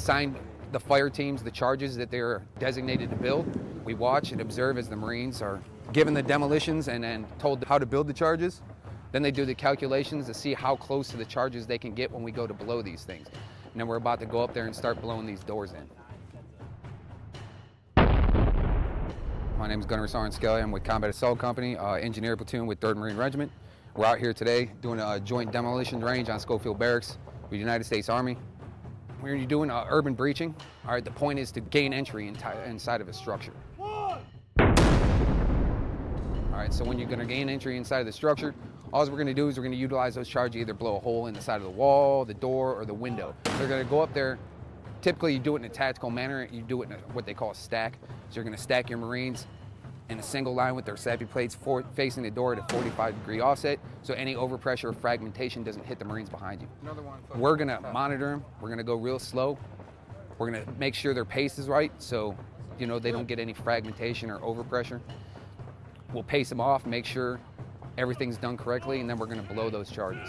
assign the fire teams the charges that they're designated to build. We watch and observe as the Marines are given the demolitions and then told how to build the charges. Then they do the calculations to see how close to the charges they can get when we go to blow these things. And then we're about to go up there and start blowing these doors in. My name is Gunner Sergeant Skelly. I'm with Combat Assault Company, uh, engineer platoon with 3rd Marine Regiment. We're out here today doing a joint demolition range on Schofield Barracks with the United States Army. We're doing uh, urban breaching. All right, the point is to gain entry inside of a structure. All right, so when you're gonna gain entry inside of the structure, all we're gonna do is we're gonna utilize those charges, either blow a hole in the side of the wall, the door, or the window. They're gonna go up there. Typically, you do it in a tactical manner. You do it in a, what they call a stack. So you're gonna stack your Marines in a single line with their SAPI plates for, facing the door at a 45 degree offset so any overpressure or fragmentation doesn't hit the Marines behind you. We're going to monitor them. We're going to go real slow. We're going to make sure their pace is right so you know they don't get any fragmentation or overpressure. We'll pace them off, make sure everything's done correctly, and then we're going to blow those charges.